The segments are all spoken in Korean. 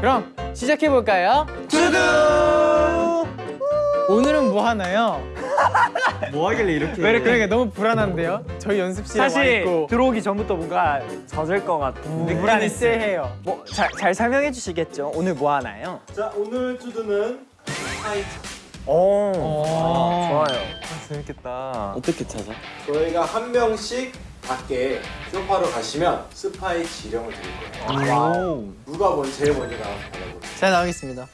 그럼 시작해볼까요? 두두! 오늘은 뭐 하나요? 뭐 하길래 이렇게 왜 그러니까 너무 불안한데요? 저희 연습실에 와 사실 있고 들어오기 전부터 뭔가 젖을 것 같은 느낌이 쎄해요 뭐잘 잘 설명해 주시겠죠? 오늘 뭐 하나요? 자 오늘 투두는 오, 어... 좋아요. 재밌겠다 어떻게 찾아? 저희가 한 명씩 밖에 쇼파로 가시면 스파이 지령을 드릴 거예요. 누가 먼저 제일 먼저 나와서 받아볼까요? 잘 나오겠습니다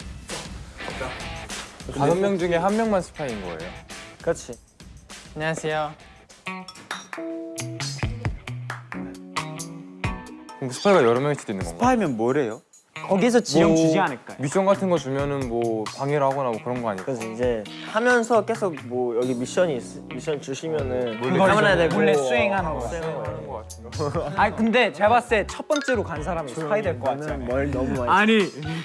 다섯 명 중에 한 명만 스파인 거예요 그렇지. 안녕하세요 그럼 스파이가 여러 명일 수도 있는 건가? 스파이면 뭐래요? 거기서 지령 뭐, 주지 않을까요? 미션 같은 거 주면은 뭐 방해를 하거나 뭐 그런 거 아닐까? 그래서 이제 하면서 계속 뭐 여기 미션이 있, 미션 주시면은 몰래 대고 몰래 수행하는 거. 수행하는 거 같은데. 아니 근데 제가 봤을 때 첫 번째로 간 사람이 스파이 될 것 같지 않아요? 뭘 너무 많이 아니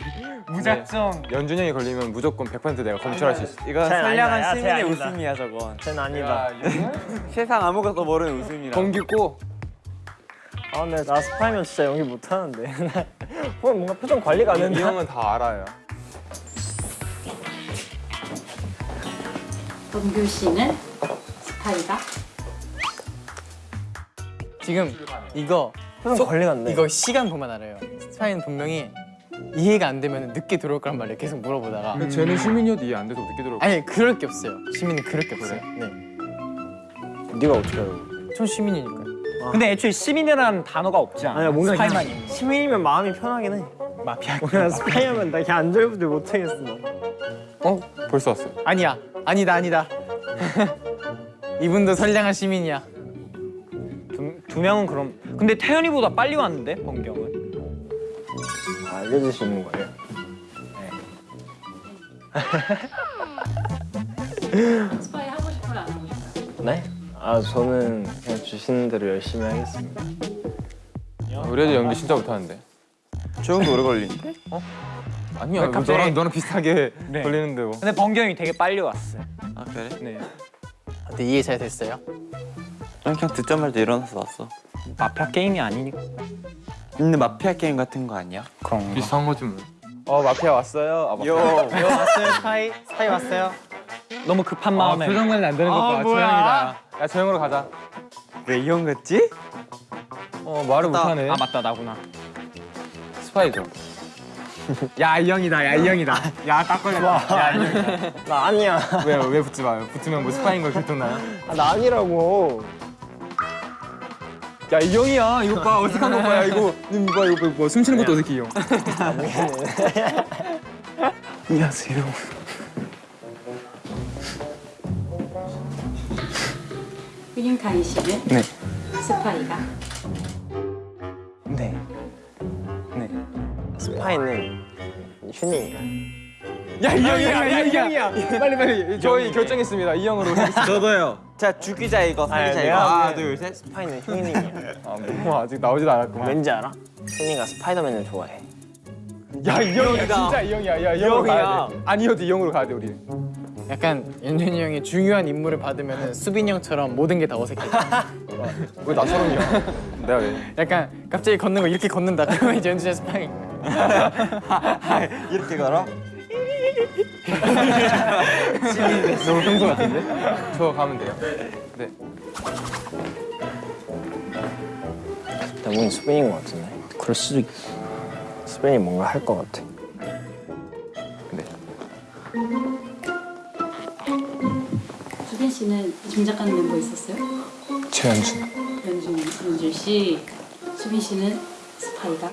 무작정. 연준이 형이 걸리면 무조건 100% 내가 검출할 수 있어. 이거 쟤는 선량한 시민의. 웃음이야 저건. 쟤는 아니다. 세상 아무것도 모르는 웃음이라 공기 고 아 근데 나 스파이면 진짜 연기 못하는데. 뭐 뭔가 표정 관리가 안이 된다. 형은 다 알아요. 범규 씨는 스파이다. 지금 이거 표정 관리가 안돼. 이거 시간 보면 알아요. 스파이는 분명히 이해가 안 되면 늦게 들어올 거란 말이에요. 계속 물어보다가. 근데 쟤는 시민이어도 이해 안 돼서 늦게 들어올 거야. 아니 그럴 게 없어요. 시민은 그럴 게 없어요. 네. 네가 어떻게 알아? 전 시민이니까요 근데 애초에 시민이라는 단어가 없지 않아? 아니야 뭔가 스파이만 그냥 시민이면 마음이 편하긴 해. 마피아 뭔가 스파이하면 나 그냥 안절부절 못하겠어 어? 벌써 왔어. 아니야. 아니다 아니다. 이분도 선량한 시민이야. 두, 두 명은 그럼 근데 태연이보다 빨리 왔는데 번경은? 아, 알려주시는 거예요? 스파이 하고 싶어요, 안 하고 싶어요? 네? 아 저는 그냥 주시는 대로 열심히 하겠습니다 우리 애들 연기 진짜 못하는데 저 형도 오래 걸리는데? 아니야 뭐 갑자기- 너랑 너랑 비슷하게 네. 걸리는데 뭐 근데 번경이 되게 빨리 왔어요 아 그래? 네 어때 이해 잘 됐어요? 난 그냥 듣자마자 일어나서 왔어 마피아 게임이 아니니까 근데 마피아 게임 같은 거 아니야? 그런 비슷한 거지 뭐어 마피아 왔어요 아, 마피아. 요 이거 왔어요 스파이? 스파이 왔어요? 너무 급한 아, 마음에 표정 관리 안 되는 것 봐. 조용이다. 야, 조용으로 가자. 왜 이형 같지? 어, 말을 못하네. 아 맞다 나구나 스파이죠. 야, 이 형이다. 야, 이 형이다. 야, 딱 걸렸다. 야, 이 형이다. 나 아니야 왜, 왜 붙지 마요? 붙으면 뭐 스파인 걸 들통나요? 아, 나 아니라고 야, 이 형이야. 이거 봐. 어색한 거 봐. 야, 이거. 음, 이거 봐, 이거 봐. 숨 쉬는 것도 어색해, 이 형. 안녕하세요 휴닝카이 씨는 네. 스파이가. 네 스파이는 휴닝이야 야, 이 형이야. 야, 이 형이야. 빨리, 빨리. 저희 결정했습니다. 이 형으로. 저도요 자 죽이자 이거 살리자 이거 하나 보기엔 둘셋 스파이는 휴닝이야 아, 뭐 아직 나오지도 않았구만. 왠지 알아? 휴닝이가 스파이더맨을 좋아해 야, 이 형이야. 진짜 이 형이야. 야, 이 돼. 아니어도 이 형으로 가야 돼, 우리. 약간 연준이 형이 중요한 임무를 받으면 수빈이 형처럼 모든 게 다 어색해 왜 나처럼이야? 내가 왜? 약간 갑자기 걷는 거 이렇게 걷는다 그러면 이제 연준이 스파이 이렇게 걸어? 너무 평소 같은데? 저 가면 돼요. 네. 대부분 수빈인 것 같은데 그럴 수도 있어 수빈이 뭔가 할 것 같아 네. 수빈 씨는 짐작하는 멤버 있었어요? 최현준 연준, 연준 씨. 수빈 씨는 스파이다.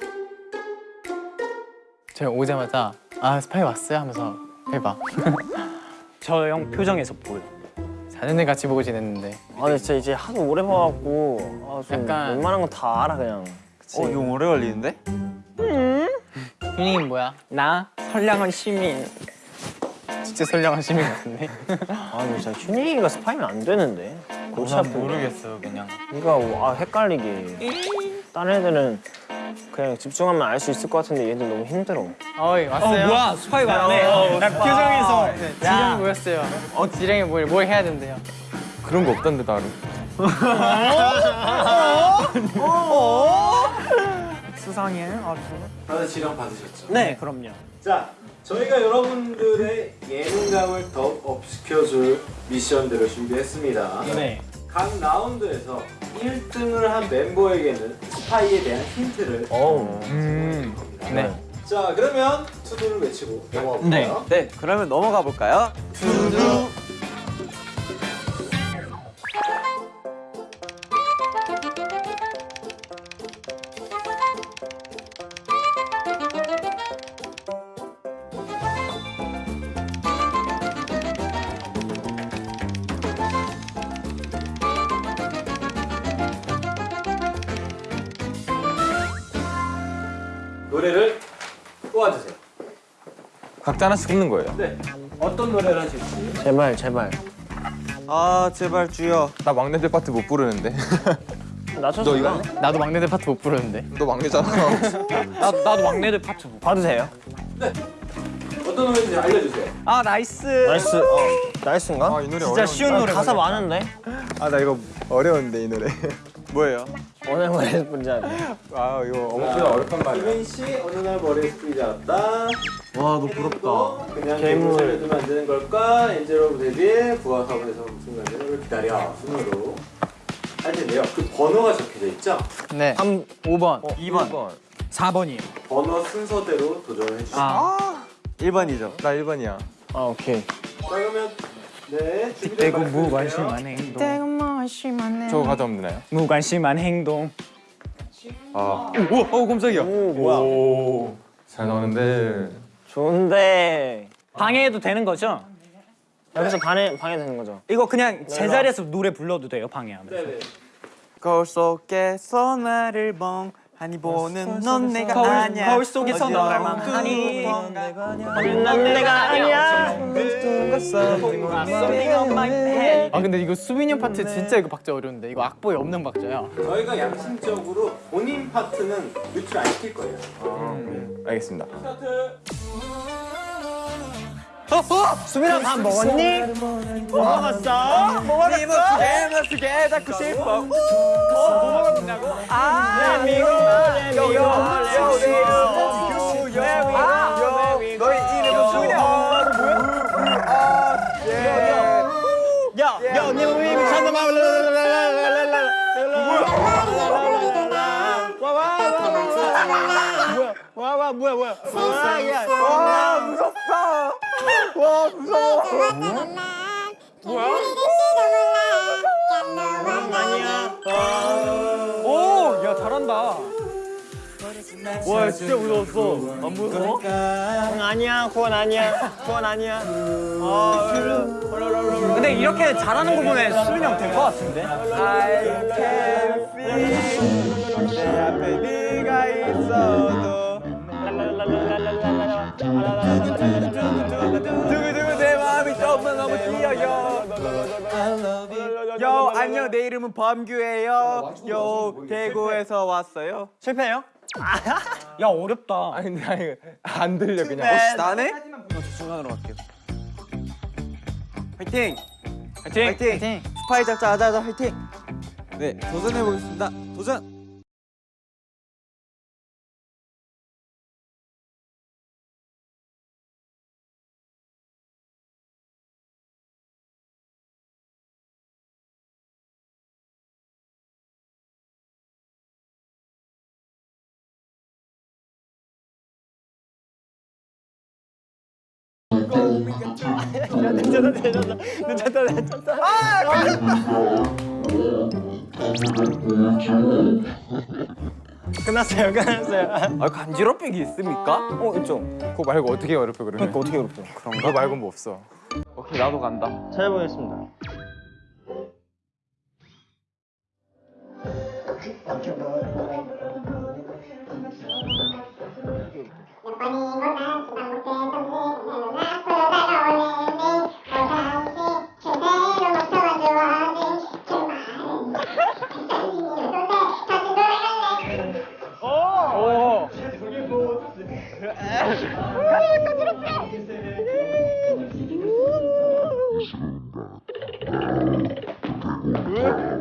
제가 오자마자 아 스파이 왔어요 하면서 해봐 저 형 표정에서 보여 4년을 같이 보고 지냈는데 아 근데 진짜 이제 하도 오래 봐갖고 아, 좀 약간- 웬만한 건 다 알아 그냥 그치? 어 이거 오래 걸리는데? 휴닝은 뭐야? 나 선량한 시민 진짜 선량한 시민 같은데 아 근데 진짜 휴닝이가 스파이면 안 되는데 골치 아프게 모르겠어 그냥 이거 아 헷갈리게 다른 애들은 그냥 집중하면 알 수 있을 것 같은데 얘들 너무 힘들어 어이 어 왔어요? 뭐야 스파이 왔네 나 표정에서 지령이 뭐였어요? 어 지령이 뭘, 뭘 해야 된대요? 그런 거 없던데, 나를. 수상해. 아주. 다들 지령 받으셨죠? 네, 그럼요. 자, 저희가 여러분들의 예능감을 더욱 업시켜줄 미션들을 준비했습니다. 네. 각 라운드에서 1등을 한 멤버에게는 스파이에 대한 힌트를. 음. 겁니다. 네. 자, 그러면 투두를 외치고 넘어가 볼까요? 네. 네, 그러면 넘어가 볼까요? 노래 각자 하나씩 뽑는 거예요. 네. 어떤 노래를 하실지. 제발 제발. 아, 제발 주여. 나 막내들 파트 못 부르는데. 너 이거? 나도 막내들 파트 못 부르는데. 너 막내잖아. 나 나도 막내들 파트 못. 봐도 돼요? 어떤 노래인지 알려주세요. 아 nice. Nice. 어. Nice인가? 아, 이 노래 진짜 어려운데. 쉬운 아, 노래. 가사 많은데? 아, 나 이거 어려운데 이 노래. 뭐예요? 오늘 머리 분자. 아, 이거 어머. 자, 어렵단 말이야. 이민 씨 어느 날 머리에서 뿔이 자랐다. 와, 너 부럽다. 그냥 괴물. 괴물을 되는 걸까? 엔젤 오브 데뷔 부하 사업에서 무슨 관계를 기다려. 순으로 할 텐데요. 그 번호가 적혀져 있죠? 네. 3 5번. 2번. 4번이에요. 번호 순서대로 도전해 주시죠. 아. 1번이죠. 나 1번이야. 아, 오케이. 자, 그러면 네, 준비된 대구 말씀 무관심한 행동. 저거 가져오면 되나요? 무관심한 행동. 아. 오, 오, 깜짝이야. 오, 뭐야? 오. 잘 나오는데. 좋은데. 방해해도 되는 거죠? 여기서 방해 방해되는 거죠? 이거 그냥 제자리에서 노래 불러도 돼요 방해하면. 네네. 거울 속에서 나를 멍하니 보는 넌 내가 거울- 아니야. 거울 속에서 너를 멍하니 두난 내가 아니야. Something on my head. 아 근데 이거 수빈이 형 파트 진짜 이거 박자 어려운데. 이거 악보에 없는 박자야. 저희가 양심적으로 본인 파트는 유출 안 시킬 거예요. 알겠습니다. 스타트. 수빈아 밥 먹었니? 뭐 먹었어? 뭐 먹었어? 멋지게 닫고 싶어. 레미고 레미고 레미고 레미고 와와 뭐야 뭐야 와 무섭다 와 무서워 아니야 오, 야 잘한다. 와 진짜 무서웠어 안 무서워? 응, 아니야 그건 아니야 그건 아니야 아 근데 이렇게 잘하는 거 보면 수빈이 형 될 것 같은데? I can feel 내 앞에 네가 있어도 두구두구 내 마음이 너무 너무 뛰어요 요 안녕 내 이름은 범규예요 요 대구에서 왔어요 실패해요? 야 어렵다. 아니, 근데 아니, 안 들려, 그냥. 혹시 나네? 저 중간으로 갈게요 화이팅! 화이팅! 화이팅! 스파이 잡자 하자 하자 화이팅! 네 도전해 보겠습니다 도전! 끝났어요 끝났어요. 아 간지럽히기 있습니까? 어 있죠. 그거 말고 어떻게 어렵게 그러면? 그러니까 어떻게 어렵죠? 그거 말고 뭐 없어. 오케이 나도 간다. 잘 해보겠습니다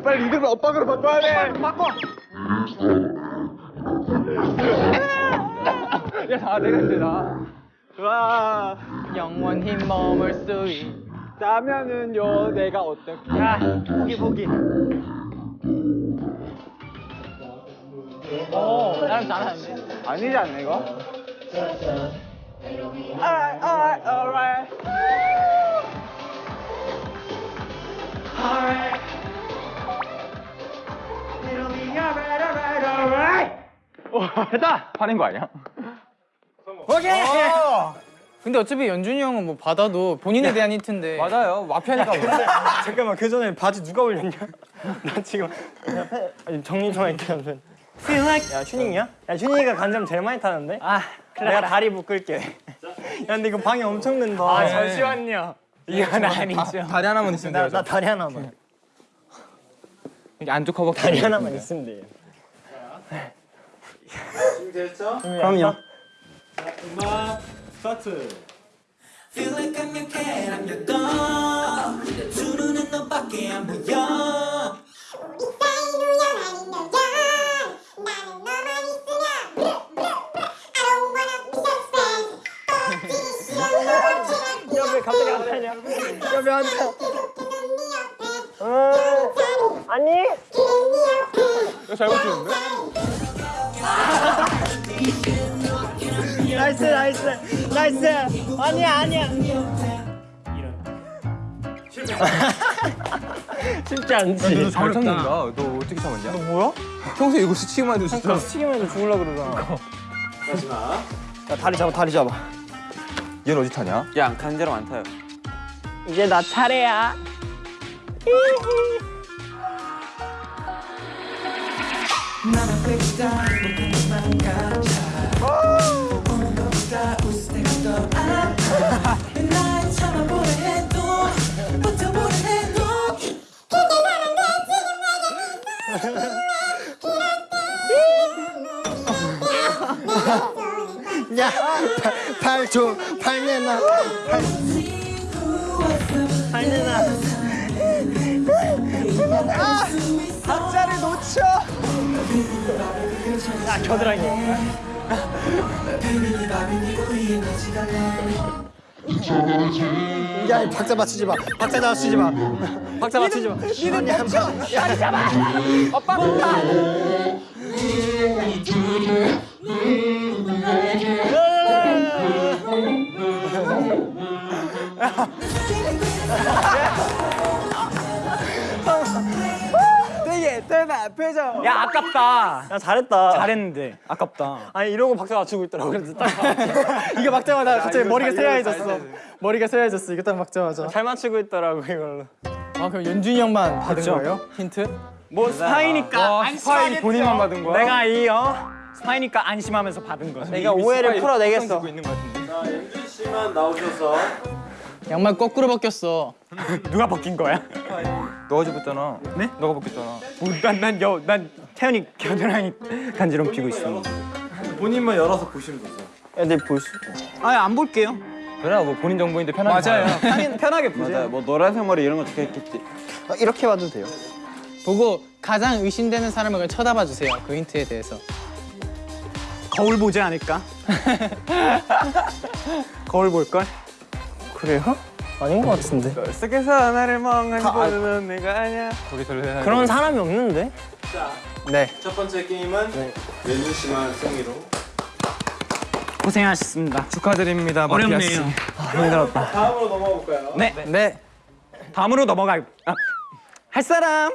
빨리 이름을 엇박으로 바꿔야 돼 바꿔 야 내가 힘들다. 영원히 머물 수 있. 다면은요 내가 어떻게? 야 보기 보기. 오, 나랑 잘하는데. 아니지 않나 이거? 됐다! 화낸 거 아니야? 근데 어차피 연준이 형은 뭐 받아도 본인에 대한 힌트인데. 맞아요. 마피아니까 뭐. 잠깐만 그 전에 바지 누가 올렸냐? 나 지금 아니, 정리 좀 할게 요 Feel like 야 슈닝이야? 야 슈닝이가 간장 제일 많이 타는데? 아 내가 다리 묶을게 야 근데 이거 방해 엄청 된다 아 잠시만요. 이건 아니죠 다 리 하나만 있으면 나, 돼요. 나 다리 하나만 이게 안쪽 허벅지. 다리 하나만 있으면 돼 준비됐죠? 그럼요 음악 스타트. Feel like I'm your cat, I'm your dog. 두 눈은 너밖에 안 보여. 야 왜 갑자기 안 타냐 야왜 안 타? 어, 아니? 이거 잘 붙이는데? Nice nice. Nice. 아니야 아니야 쉽지 않지 너잘 참는다. 너 어떻게 참았냐? 너 뭐야? 평소에 이거 스치기만 해도 진짜. 튀기면 해도 죽을라 그러잖아 마지막. 야 다리 잡아 다리 잡아 얘는 어디 타냐? 야 강제로 안 타요. 이제 나 차례야 야팔좀팔 내놔 팔 내놔 박자를 놓쳐 야 겨드랑이 야, 이 박자 맞추지 마. 박자 맞추지 마. 박자 맞추지 마. 니는 멈춰. 야, 잡아. 오빠. 되게 대박 표정. 야 아깝다. 야 잘했다. 잘했는데 아깝다. 아니 이러고 박자 맞추고 있더라고. 그래서 딱 이거 박자마다 갑자기 머리가 새하얘졌어. 머리가 새하얘졌어. 이거 딱 박자마자. 잘 맞추고 있더라고 이걸로. 아 그럼 연준이 형만 받은 거예요? 힌트? 뭐 스파이니까 와, 스파이 본인만 받은 거야? 내가 이어 스파이니까 안심하면서 받은 거야. 내가 오해를 풀어내겠어. 자 연준 씨만 나오셔서 양말 거꾸로 벗겼어. 누가 벗긴 거야? 너가 접었잖아. 네? 너가 벗겼잖아. 난난여난 태연이 겨드랑이 간지럼 피고 있어. 본인만 열어서 보시면 되죠. 애들 볼 수. 있어. 아안 볼게요. 그래 뭐 본인 정보인데 편하게. 맞아요. 봐요. 편하게 편하게 보세요. 맞아요. 뭐 노란색 머리 이런 거 적혀 있겠지. 아, 이렇게 봐도 돼요. 보고 가장 의심되는 사람을 쳐다봐 주세요. 그 힌트에 대해서. 거울 보지 않을까? 거울 볼 걸? 그래요? 아닌 것 같은데. 속에서 나를 멍하니 보는 내가 아니야. 거기 절대 그런 사람이 없는데? 자, 네. 첫 번째 게임은 연준 씨만 승리로. 고생하셨습니다. 축하드립니다. 마피아 씨. 어렵네요. 힘들었다. 다음으로 넘어가 볼까요? 네. 네. 다음으로 넘어갈 아, 할 사람.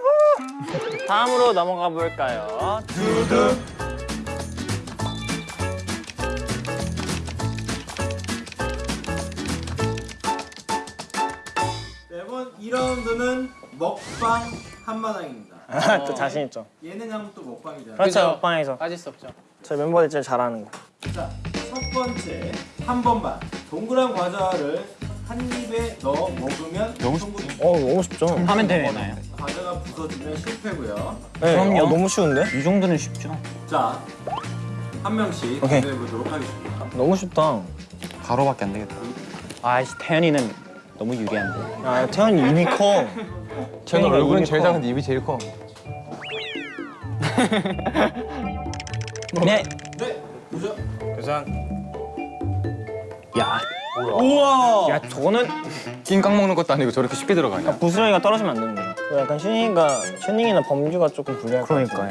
다음으로 넘어가 볼까요? 네번 2라운드는 먹방 한마당입니다. 또 자신 있죠. 예능하면 또 먹방이잖아요. 그렇죠. 그죠. 먹방에서 빠질 수 없죠. 저희 멤버들 제일 잘하는 거. 자, 첫 번째 한 번만 동그란 과자를 한 입에 넣어 먹으면 너무 충분히 어 너무 쉽죠. 하면 되나요? 과자가 부서지면 실패고요. 네, 그럼요. 어, 너무 쉬운데? 이 정도는 쉽죠. 자, 한 명씩. 도전해 보도록 하겠습니다. 너무 쉽다. 가로밖에 안 되겠다. 아이씨 태연이는 너무 유리한데. 야 태현이 입이 커. 쟤는 얼굴은 제일 작은데 입이 제일 커. 네. 네, 도전. 도전. 야. 우와. 야 저거는 낑깡 먹는 것도 아니고 저렇게 쉽게 들어가냐? 부스러기가 떨어지면 안 되는 거야. 약간 슈닝이가 슈닝이나 범주가 조금 불리할 것 그러니까요.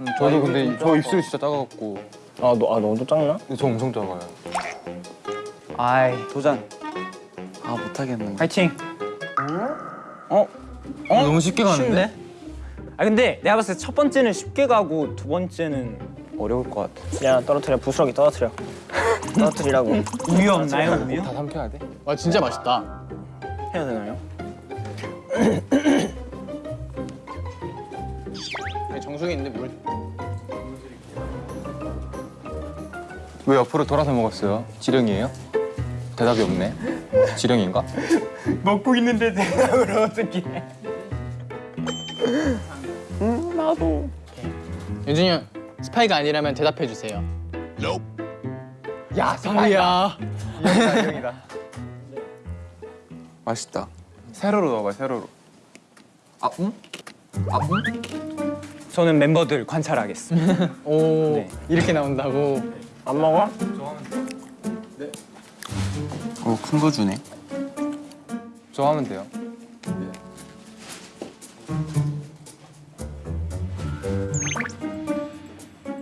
음, 저도 근데 저 입술이 진짜 작아갖고. 아, 너, 아 너도 작나? 저 엄청 작아요. 아이 도전. 아 못하겠는데. 파이팅. 어? 어? 너무 쉽게 가는데? 아 근데 내가 봤을 때 첫 번째는 쉽게 가고 두 번째는 어려울 것 같아. 야 떨어뜨려 부스러기 떨어뜨려. 떨어뜨리라고 우유 없나요 우유? 다 삼켜야 돼? 와 진짜 맛있다. 해야 되나요? 정수기 있는데 물. 왜 옆으로 돌아서 먹었어요? 지령이에요? 대답이 없네. 지령인가? 먹고 있는데 대답을 어떻게 해? 윤준이 형 스파이가 아니라면 대답해 주세요. 야, 성우야. 맛있다. 세로로 넣어봐, 세로로. 아, 응? 아, 응? 저는 멤버들 관찰하겠습니다. 오 네. 이렇게 나온다고. 안 먹어? 어 큰 거 주네. 저 하면 돼요.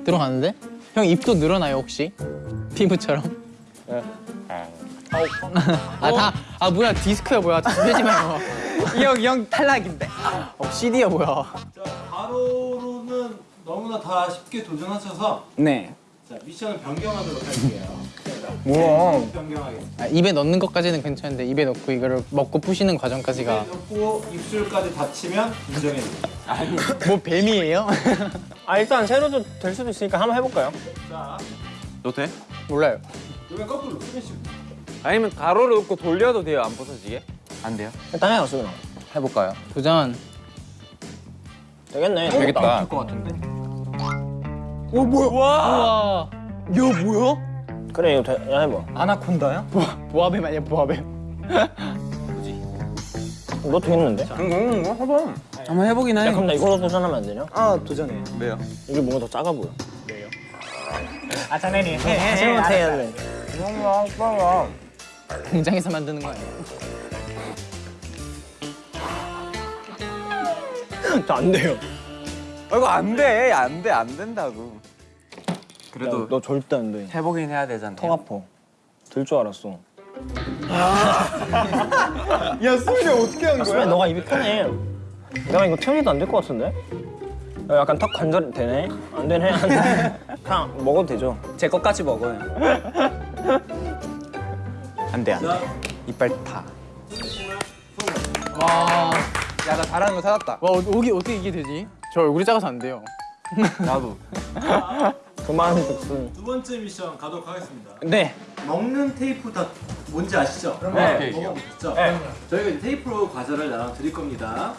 들어가는데? 형 입도 늘어나요 혹시? 피부처럼? 아다 아 뭐야 디스크야 뭐야 되지 마요. 이형 탈락인데. 어, CD야 뭐야? 자, 바로로는 너무나 다 쉽게 도전하셔서 네. 자, 미션을 변경하도록 할게요. 뭐야? 아, 입에 넣는 것까지는 괜찮은데 입에 넣고 이거를 먹고 부시는 과정까지가 넣고 입술까지 닫히면 인정해줍니다. 뭐 뱀이에요? 아 일단 세로도 될 수도 있으니까 한번 해볼까요? 자, 너 돼? 몰라요. 그러면 거꾸로 스매시. 아니면 가로로 놓고 돌려도 돼요, 안 부서지게? 안 돼요? 일단 해요 수빈아. 해볼까요? 도전. 되겠네. 되겠다. 우와. 야 뭐야? 그래 이거 돼. 야 해봐. 아나콘다야? 보아 뱀 아니야 보아뱀. 너 되겠는데? 응, 응, 해봐. 한번 해보긴 해. 야 그럼 나 이걸로 도전하면 안 되냐? 아 도전해. 왜요? 이게 뭔가 더 작아 보여. 아 자네니 해. 해. 세로한테 해야 돼. 공장에서 만드는 거 아니야? 저안 돼요. 어, 이거 안 돼. 안 돼. 안 된다고. 그래도 야, 너 절대 안 돼. 해보긴 해야 되잖아. 턱 아파. 들줄 알았어. 야 수빈이 어떻게 한 수빈 너가 입이 편해. 내가 이거 태연이도 안 될 것 같은데? 야, 약간 턱 관절 되네? 안 되네? 안 되네? 그냥 먹어도 되죠. 제 것까지 먹어요. 안 돼 안 돼. 자, 이빨 다. 와. 야, 나 잘하는 거 찾았다. 와 어떻게 어떻게 이게 되지? 저 얼굴이 작아서 안 돼요. 나도. 그만 듣순. 두 번째 미션 가도록 하겠습니다. 네. 먹는 테이프 다 뭔지 아시죠? 네. 먹어보셨죠? 저희가 이제 테이프로 과자를 나눠 드릴 겁니다.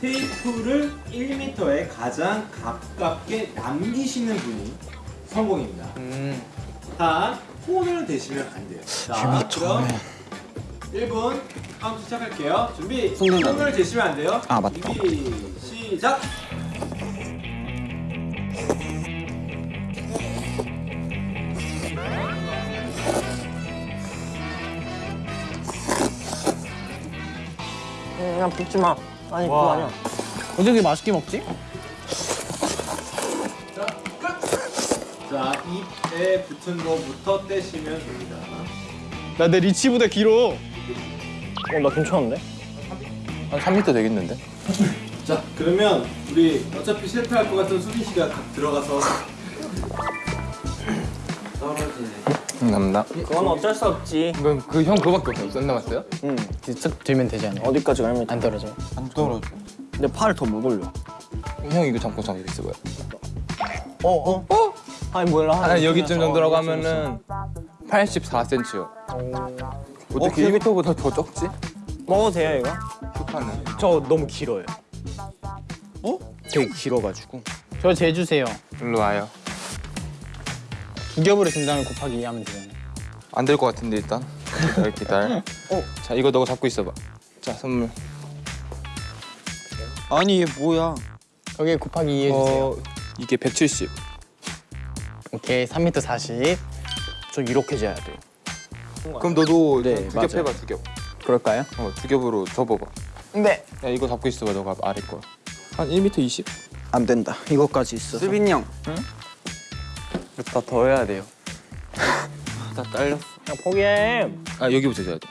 테이프를 1m에 가장 가깝게 남기시는 분이 성공입니다. 음. 단 폰을 대시면 안 돼요. 자, 그럼 1분 카운트 시작할게요. 준비. 폰을 대시면 안 돼요. 아, 맞다. 준비 시작. 그냥 붓지 마. 아니 그거 아니야. 어떻게 맛있게 먹지? 자, 끝. 자, 입에 붙은 거부터 떼시면 됩니다. 나 내 리치보다 길어. 어, 나 괜찮은데? 한 3m 되겠는데? 자, 그러면 우리 어차피 실패할 것 같은 수빈 씨가 각 들어가서 떨어지네. 응, 남다. 그건 어쩔 수 없지. 이건 그 형 그거밖에 없어요. 썬 남았어요? 응. 쓱 들면 되지 않아? 어디까지 가면 안 떨어져. 안 떨어져. 근데 팔을 더 못 올려. 형 이거 잠깐 잠깐 있어 봐요. 어, 어? 어? 아니 몰라. 한 여기쯤 정도로 가면은 84cm요. 어떻게 1m보다 더 적지? 먹어도 돼요 이거? 저 너무 길어요. 어? 되게 길어가지고. 저 재주세요. 일로 와요. 두 겹으로 준 다음에 곱하기 2 하면 되잖아. 안될 것 같은데 일단. 기다려 기다려. 어, 자 이거 너가 잡고 있어봐. 자 선물. 아니 얘 뭐야? 거기에 곱하기 2 해주세요. 어, 이게 170. 오케이 3m 40. 좀 이렇게 재야 돼요. 그럼 너도 네, 두 겹. 해봐 두 겹. 그럴까요? 어, 두 겹으로 접어봐. 네. 야 이거 잡고 있어봐 너가 아래 거. 한 1m 20? 안 된다. 이것까지 있어. 수빈이 형. 더 더 해야 돼요. 다 딸렸어. 야 포기해. 아 여기부터 재야 돼.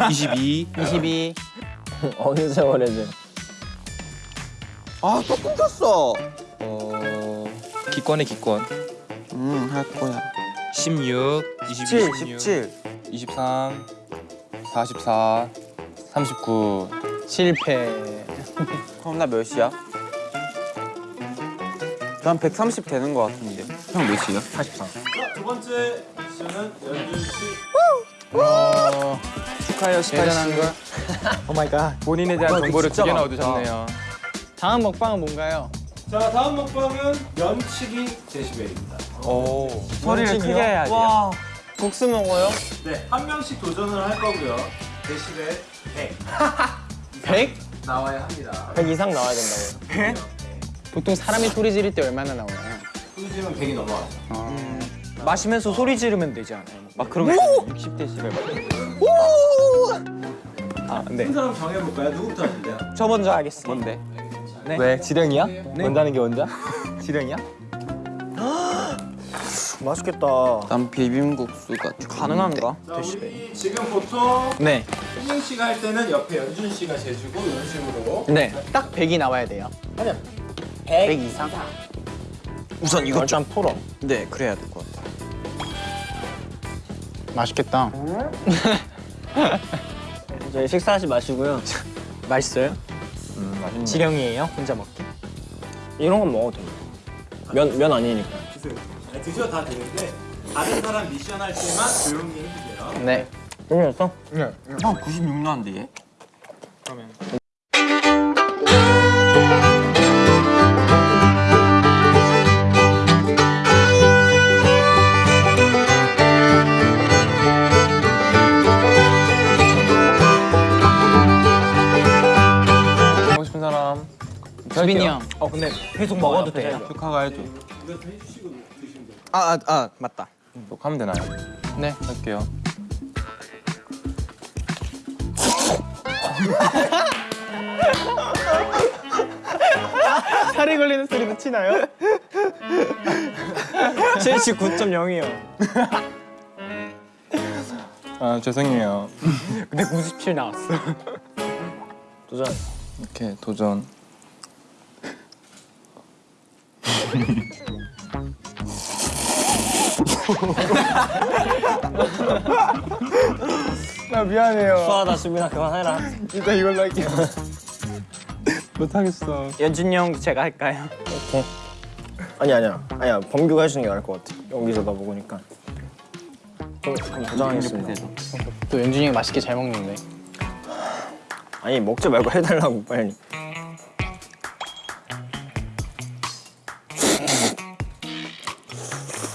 22. 22. 어느 세월에 돼? 아, 또 끊겼어. 어 기권의 기권. 음, 할 거야. 16, 22, 17, 16, 17. 23, 44, 39. 실패. 그럼 나 몇이야? 난 130 되는 거 같은데. 형 몇이야? 자, 두 번째 미션은 연준 씨. 어, 축하해요 대단한 걸. Oh my god. 본인에 대한 와, 정보를 두 개나. 얻으셨네요. 다음 먹방은 뭔가요? 자, 다음 먹방은 면치기 데시벨입니다. 오. 소리를 크게 해야 돼. 와. 국수 먹어요? 네, 한 명씩 도전을 할 거고요. 데시벨 100 100? 나와야 합니다. 100 이상 나와야 된다고요. 보통 사람이 소리 지를 때 얼마나 나오나요? 후지면 100이 넘어가죠. 마시면서 소리 지르면 되지 않아요? 막 그런 거 60대시를 아, 네. 한 사람 정해볼까요? 누구부터 하실래요? 저 먼저 하겠습니다. 뭔데? 왜 지령이야? 원다는 게 원자? 지령이야? 맛있겠다. 난 비빔국수가 가능한가? 자, 우리 지금 보통 네. 수민 씨가 할 때는 옆에 연준 씨가 재주고 이런 식으로 네. 딱 100이 나와야 돼요. 100 이상? 우선 이거 일단 풀어. 네, 그래야 될 것 같아요. 맛있겠다. 저희 식사하지 마시고요. 맛있어요? 맛있네. 지령이에요? 혼자 먹기? 이런 건 먹어도 돼요. 면, 면 아니니까. 드세요. 네, 드셔도 다 되는데 다른 사람 미션 할 때만 조용히 해주세요. 네. 끝났어? 형 96나는데 얘? 먹고 수빈이 형. 어, 근데 계속 먹어도 돼요? 축하가 해줘. 아, 아, 아, 맞다. 또 하면 되나요? 네. 할게요. 살이 걸리는 소리도 치나요? 79.0이요. 아 죄송해요. 근데 97 나왔어. 도전. 이렇게 도전. 나 미안해요. 수아다 수빈아 그만해라. 일단 이걸로 할게요. 못하겠어. 연준이 형 제가 할까요? 오케이. 아니 아니야. 아니야. 범규가 해주는 게 나을 것 같아. 여기서 나 그럼 도전하겠습니다. 또 연준이 형 맛있게 잘 먹는데. 아니 먹지 말고 해달라고 빨리.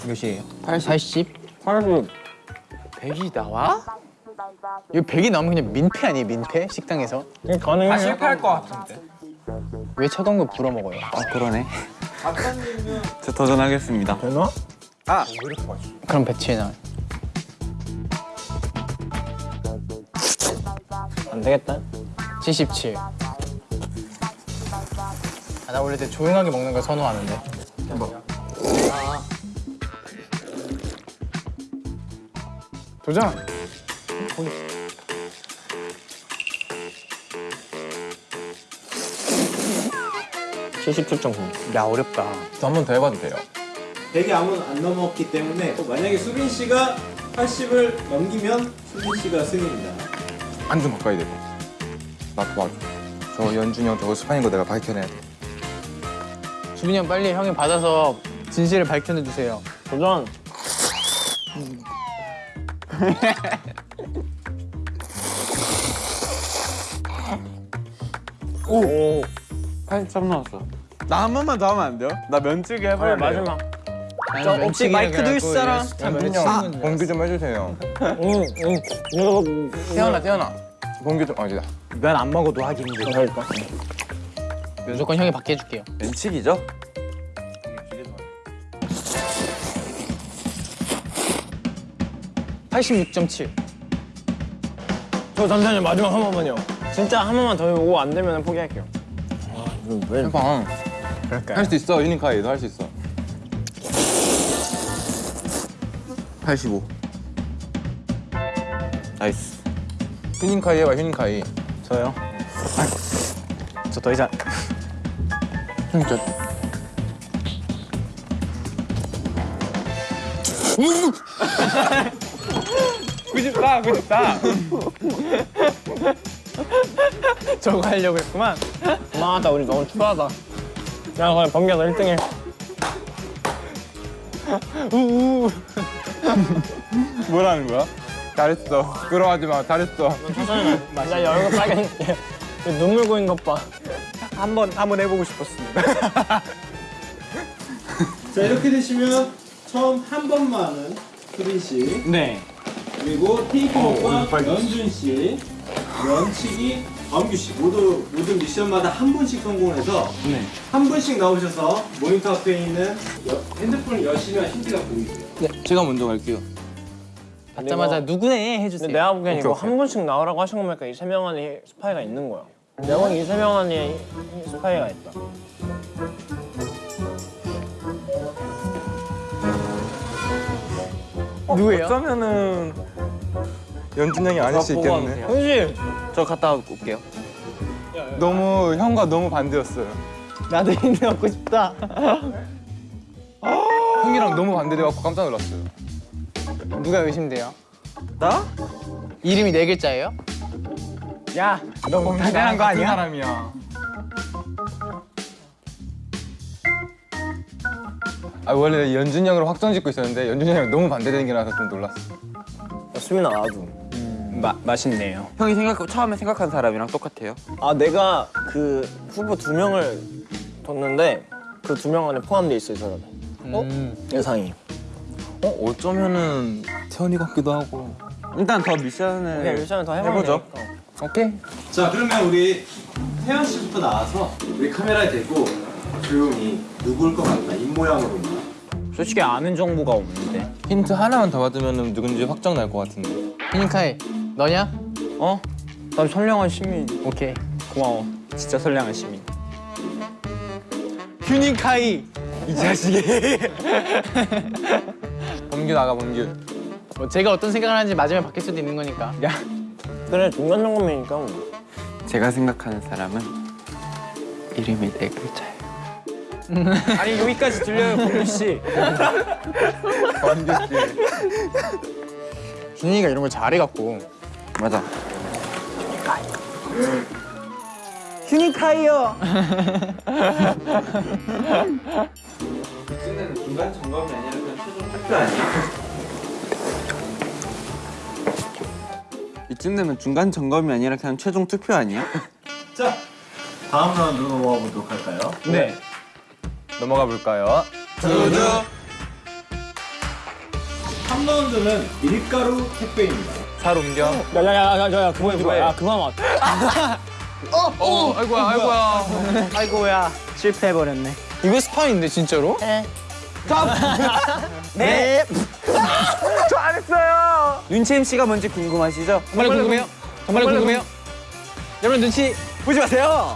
몇이에요? 80? 80. 100이 나와? 이거 100이 나오면 그냥 민폐 아니에요, 민폐? 식당에서? 가능해. 실패할 것 같은데. 왜 차가운 거 불어 먹어요? 아 그러네. 저 도전하겠습니다. 되나? 그럼 배치해 놔. 안 되겠다. 77. 아, 나 원래 되게 조용하게 먹는 걸 선호하는데. 아. 도전! 77.9. 야, 어렵다. 또한번 더 해봐도 돼요. 100이 아무 안 넘었기 때문에 만약에 수빈 씨가 80을 넘기면 수빈 씨가 승입니다. 안좀 바꿔야 되고. 나 도와줘. 저 연준이 형 저거 스파인 거 내가 밝혀내야 돼. 수빈이 형 빨리 형이 받아서 진실을 밝혀내주세요. 도전. 오. 83 나왔어. 나 한 번만 더 하면 안 돼요? 나 면치기 아, 해볼래. 마지막. 저 혹시 마이크 들 사람? 형 건줄 봉규 좀 해주세요. 응, 응. 이거 태연아 태연아. 봉규 좀 어디다. 면안 먹어도 하긴데. 할까? 알았어. 무조건 형이 받게 해줄게요. 면치기죠? 86.7. 저 잠시만요 마지막 한 번만요. 진짜 한 번만 더 해보고 안 되면 포기할게요. 해봐. 할수 있어 유니카이 너 할 수 있어. 85 nice 휴닝카이 해봐 휴닝카이. 저요? 저 더 이상 진짜. 구십사 구십사. 저거 하려고 했구만. 고마하다 우리 너무 추하다. 야 그냥 범규야 너 1등해. 뭐라는 거야? 잘했어. 부끄러워하지 마. 잘했어. 맞아 야 얼굴 빨개. 눈물 고인 것 봐. 한 번 한번 해보고 싶었습니다. 자 이렇게 되시면 처음 한 번만은 수빈 씨 네. 그리고 테이크오프와 연준 씨, 연치기, 범규 씨 모두 모든 미션마다 한 분씩 성공해서 한 분씩 나오셔서 모니터 앞에 있는 여- 핸드폰을 여시면 힌트가 보이세요. 제가 먼저 갈게요. 받자마자 누구네 근데 해주세요. 내가 보기엔 이거 오케이, 오케이. 한 분씩 나오라고 하신 거 보니까 이 세 명 안에 스파이가 있는 거야. 내가 보기엔 이 세 명 안에 이 스파이가 있다. 누구예요? 어쩌면은 연준 형이 아닐 수 있겠네. 현실. 저 갔다 올게요 너무 형과 너무 반대였어요. 나도 힌트 얻고 싶다. 형이랑 너무 반대돼갖고 깜짝 놀랐어요. 누가 의심돼요? 나? 이름이 네 글자예요? 야, 너무 대단한 거 아니야? 사람이야. 아 원래 연준 형으로 확정 짓고 있었는데 연준 형이 너무 반대되는 게 나서 좀 놀랐어. 수민아 나도. 마, 맛있네요. 형이 생각 처음에 생각한 사람이랑 똑같아요 아 내가 그 후보 두 명을 뒀는데 그 두 명 안에 포함돼 있어 이 사람이. 음. 예상이. 어 어쩌면은 태연이 같기도 하고. 일단 더 미션을 그냥 미션을 더 해보죠. 되니까. 오케이. 자 그러면 우리 태연 씨부터 나와서 우리 카메라에 대고 조용히 누굴 것 같나 입 모양으로나 솔직히 아는 정보가 없는데. 힌트 하나만 더 받으면 누군지 확정 날 것 같은데. 휴닝카이 너냐? 어? 난 선량한 시민. 오케이. 고마워. 진짜 선량한 시민. 휴닝카이 이 자식이. 범규 나가 범규. 뭐 제가 어떤 생각을 하는지 마지막에 바뀔 수도 있는 거니까. 야. 그래 중간 점검이니까 뭐. 제가 생각하는 사람은 이름이 네 글자예요 아니 여기까지 들려요, 범규 씨. 범규 씨. 준이가 이런 걸 잘해갖고. 맞아 휴닝카이요. 이쯤되면 중간 점검이 아니라 그냥 최종 투표 아니야? 이쯤 되면 중간 점검이 아니라 그냥 최종 투표 아니야? 자 다음 라운드로 넘어가 보도록 할까요? 네. 넘어가 볼까요? 3라운드는 밀가루 택배입니다 살 옮겨. 야야야야야 그만 그만 야 그만 와. 어, 아이고야, 아이고야. 아이고야 실패해 버렸네. 이거 스파인데 진짜로? 네. 저안 했어요. 윤채임 씨가 뭔지 궁금하시죠? 정말 궁금해요? 정말 궁금해요? 여러분 눈치 보지 마세요.